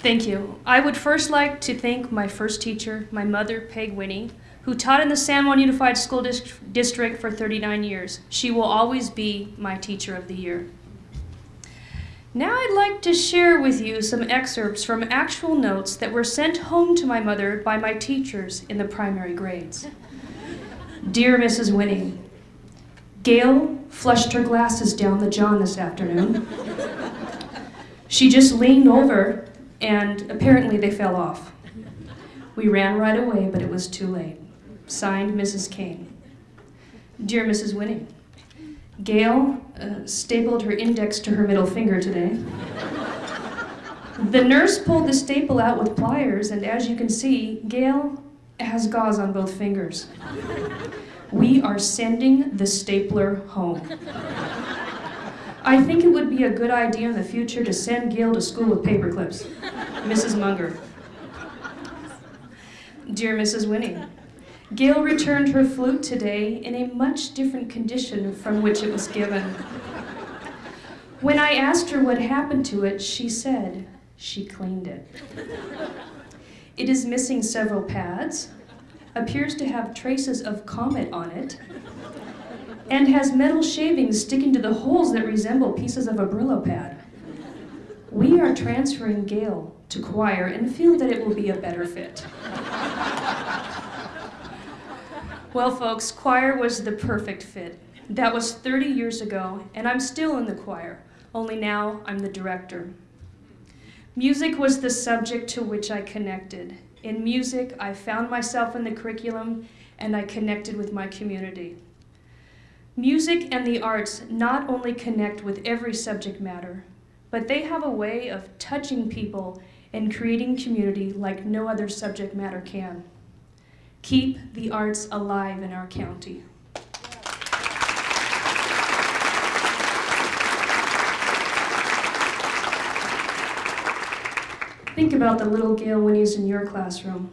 Thank you. I would first like to thank my first teacher, my mother, Peg Winnie, who taught in the San Juan Unified School Dis- District for 39 years. She will always be my teacher of the year. Now I'd like to share with you some excerpts from actual notes that were sent home to my mother by my teachers in the primary grades. Dear Mrs. Winnie, Gail flushed her glasses down the john this afternoon. She just leaned over and apparently they fell off. We ran right away, but it was too late. Signed, Mrs. Kane. Dear Mrs. Winnie, Gail uh, stapled her index to her middle finger today. The nurse pulled the staple out with pliers, and as you can see, Gail has gauze on both fingers. We are sending the stapler home. I think it would be a good idea in the future to send Gail to school with paper clips. Mrs. Munger. Dear Mrs. Winnie, Gail returned her flute today in a much different condition from which it was given. When I asked her what happened to it, she said she cleaned it. It is missing several pads, appears to have traces of comet on it, and has metal shavings sticking to the holes that resemble pieces of a Brillo pad. We are transferring Gail to choir and feel that it will be a better fit. Well, folks, choir was the perfect fit. That was 30 years ago, and I'm still in the choir, only now I'm the director. Music was the subject to which I connected. In music, I found myself in the curriculum and I connected with my community. Music and the arts not only connect with every subject matter, but they have a way of touching people and creating community like no other subject matter can. Keep the arts alive in our county. Think about the little Gail Winnies in your classroom.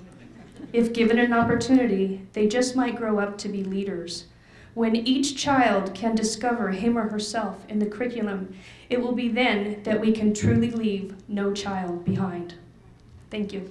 If given an opportunity, they just might grow up to be leaders. When each child can discover him or herself in the curriculum, it will be then that we can truly leave no child behind. Thank you.